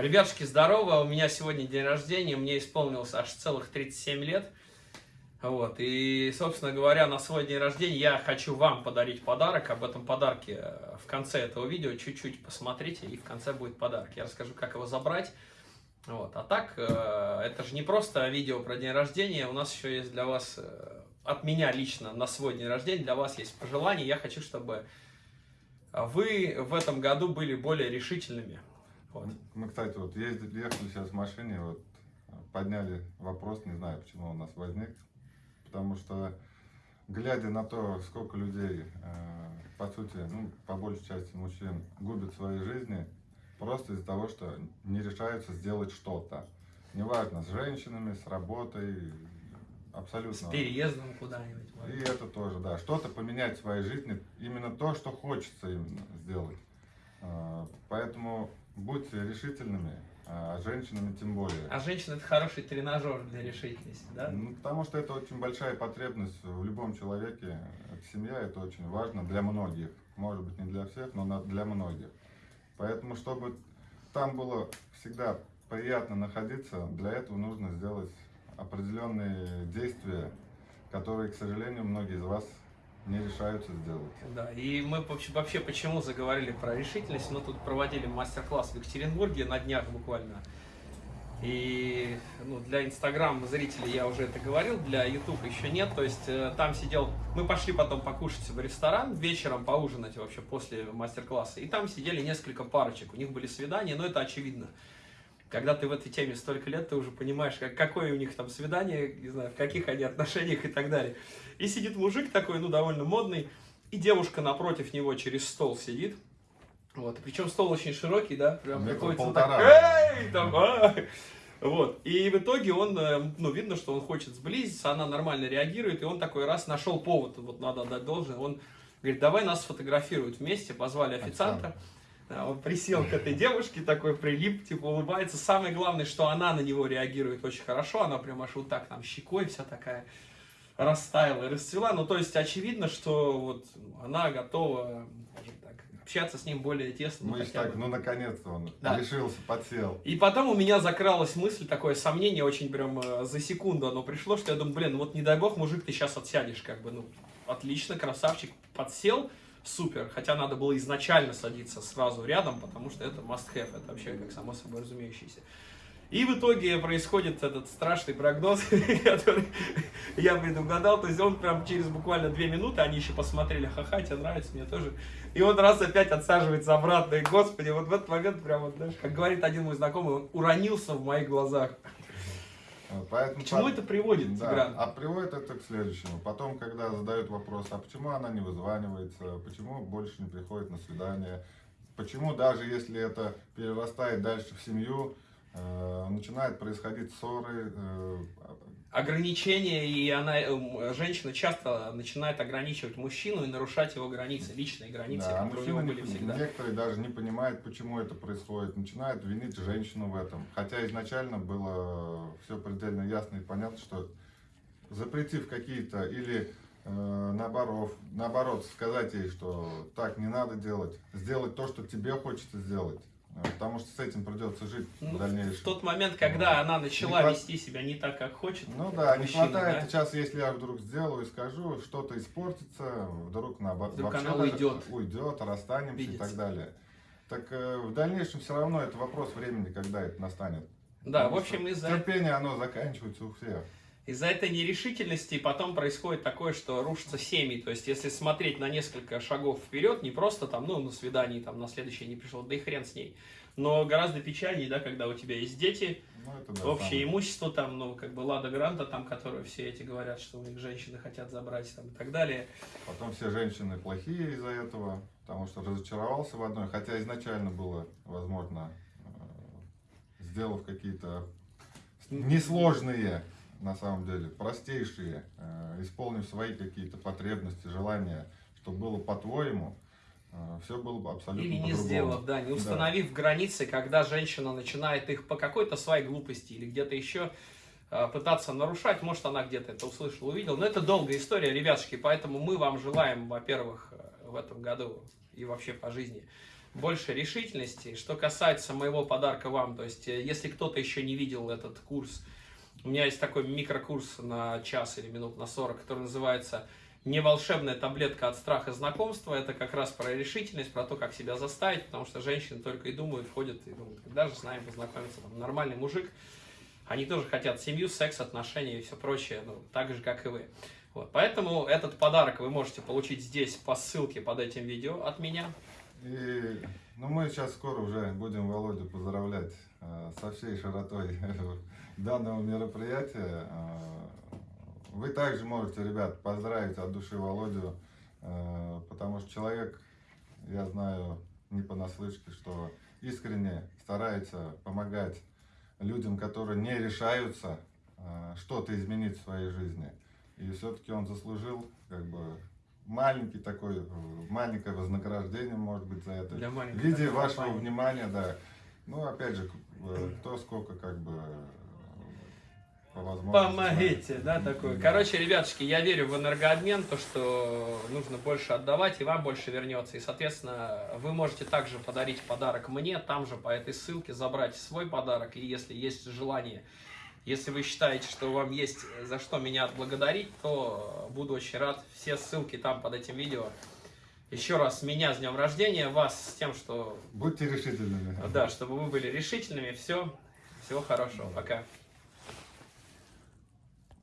Ребятушки, здорово, у меня сегодня день рождения, мне исполнилось аж целых 37 лет. Вот, и, собственно говоря, на свой день рождения я хочу вам подарить подарок. Об этом подарке э, в конце этого видео чуть-чуть посмотрите, и в конце будет подарок. Я расскажу, как его забрать. Вот, а так, э, это же не просто видео про день рождения, у нас еще есть для вас, э, от меня лично на свой день рождения, для вас есть пожелание. Я хочу, чтобы вы в этом году были более решительными. Вот. Мы, кстати, вот ездили, ехали сейчас в машине, вот подняли вопрос, не знаю, почему у нас возник, потому что, глядя на то, сколько людей, э, по сути, ну, по большей части мужчин, губят свои жизни, просто из-за того, что не решаются сделать что-то. Неважно, с женщинами, с работой, абсолютно. С переездом куда-нибудь. И это тоже, да. Что-то поменять в своей жизни, именно то, что хочется именно сделать. Э, поэтому будьте решительными, а женщинами тем более. А женщина это хороший тренажер для решительности, да? Ну, потому что это очень большая потребность в любом человеке. Семья это очень важно для многих. Может быть не для всех, но для многих. Поэтому, чтобы там было всегда приятно находиться, для этого нужно сделать определенные действия, которые, к сожалению, многие из вас не решаются сделать. Да, и мы вообще, почему заговорили про решительность, мы тут проводили мастер-класс в Екатеринбурге на днях буквально. И ну, для Инстаграм зрителей я уже это говорил, для YouTube еще нет. То есть э, там сидел, мы пошли потом покушать в ресторан, вечером поужинать вообще после мастер-класса. И там сидели несколько парочек, у них были свидания, но это очевидно. Когда ты в этой теме столько лет, ты уже понимаешь, как, какое у них там свидание, не знаю, в каких они отношениях и так далее. И сидит мужик такой, ну, довольно модный, и девушка напротив него через стол сидит. Вот, причем стол очень широкий, да, прям приходится так, эй, там, а! Вот, и в итоге он, э, ну, видно, что он хочет сблизиться, она нормально реагирует, и он такой раз нашел повод, вот надо отдать должное, он говорит, давай нас сфотографируют вместе, позвали официанта, да, он присел к этой девушке, такой прилип, типа улыбается, самое главное, что она на него реагирует очень хорошо, она прям аж вот так там щекой вся такая, растаяла и расцвела. Ну, то есть, очевидно, что вот она готова, так, общаться с ним более тесно. Мы так, ну, наконец-то он да. решился, подсел. И потом у меня закралась мысль, такое сомнение, очень прям э, за секунду оно пришло, что я думаю, блин, ну вот не дай бог, мужик, ты сейчас отсядешь, как бы, ну, отлично, красавчик, подсел, супер. Хотя надо было изначально садиться сразу рядом, потому что это must have, это вообще как само собой разумеющееся. И в итоге происходит этот страшный прогноз, который я предугадал. То есть он прям через буквально две минуты, они еще посмотрели, ха-ха, тебе нравится, мне тоже. И он раз опять отсаживается обратно. И, господи, вот в этот момент прям, вот, знаешь, как говорит один мой знакомый, он уронился в моих глазах. Поэтому, к чему это приводит, да, Тигран? А приводит это к следующему. Потом, когда задают вопрос, а почему она не вызванивается, почему больше не приходит на свидание, почему даже если это перерастает дальше в семью, Э, начинают происходить ссоры. Ограничения, и она, э, женщина часто начинает ограничивать мужчину и нарушать его границы, личные границы, да, которые у него были всегда. Некоторые даже не понимают, почему это происходит, начинают винить женщину в этом. Хотя изначально было все предельно ясно и понятно, что запретив какие-то или э, наоборот, наоборот сказать ей, что так не надо делать, сделать то, что тебе хочется сделать Потому что с этим придется жить ну, в дальнейшем. В тот момент, когда ну, она начала хват... вести себя не так, как хочет. Ну да, мужчина, не хватает. Да? Сейчас, если я вдруг сделаю и скажу, что-то испортится, вдруг наоборот. Вдруг она уйдет. Уйдет, расстанемся Видится. и так далее. Так э, в дальнейшем все равно это вопрос времени, когда это настанет. Да, Потому в общем, из-за... Терпение, оно заканчивается у всех. Из-за этой нерешительности потом происходит такое, что рушатся семьи. То есть, если смотреть на несколько шагов вперед, не просто там, ну, на свидании, там, на следующее не пришел, да и хрен с ней. Но гораздо печальнее, да, когда у тебя есть дети, ну, это, да, общее самое. имущество, там, ну, как бы Лада Гранта, там, которые все эти говорят, что у них женщины хотят забрать, там, и так далее. Потом все женщины плохие из-за этого, потому что разочаровался в одной, хотя изначально было, возможно, э, сделав какие-то несложные на самом деле, простейшие, э, исполнив свои какие-то потребности, желания, чтобы было по-твоему, э, все было бы абсолютно Или не сделав, да, не установив да. границы, когда женщина начинает их по какой-то своей глупости или где-то еще э, пытаться нарушать, может она где-то это услышала, увидела, но это долгая история, ребятушки, поэтому мы вам желаем, во-первых, в этом году и вообще по жизни, больше решительности. Что касается моего подарка вам, то есть, если кто-то еще не видел этот курс, у меня есть такой микрокурс на час или минут на 40, который называется «Не волшебная таблетка от страха знакомства». Это как раз про решительность, про то, как себя заставить, потому что женщины только и думают, ходят и думают, когда же с нами познакомиться, там, нормальный мужик. Они тоже хотят семью, секс, отношения и все прочее, ну, так же, как и вы. Вот, поэтому этот подарок вы можете получить здесь по ссылке под этим видео от меня. И ну, мы сейчас скоро уже будем Володю поздравлять э, со всей широтой данного мероприятия. Э, вы также можете, ребят, поздравить от души Володю, э, потому что человек, я знаю не понаслышке, что искренне старается помогать людям, которые не решаются э, что-то изменить в своей жизни. И все-таки он заслужил как бы маленький такой, э, маленькое вознаграждение, может быть, за это. Для В виде вашего компаний. внимания, да. Ну, опять же, э, кто сколько как бы э, по возможности. Помогите, да, такой. Да. Короче, ребятушки, я верю в энергообмен, то, что нужно больше отдавать, и вам больше вернется. И, соответственно, вы можете также подарить подарок мне, там же по этой ссылке забрать свой подарок, и если есть желание, если вы считаете, что вам есть за что меня отблагодарить, то буду очень рад. Все ссылки там под этим видео. Еще раз, меня с днем рождения, вас с тем, что, Будьте решительными. да, чтобы вы были решительными. Все, всего хорошего, пока.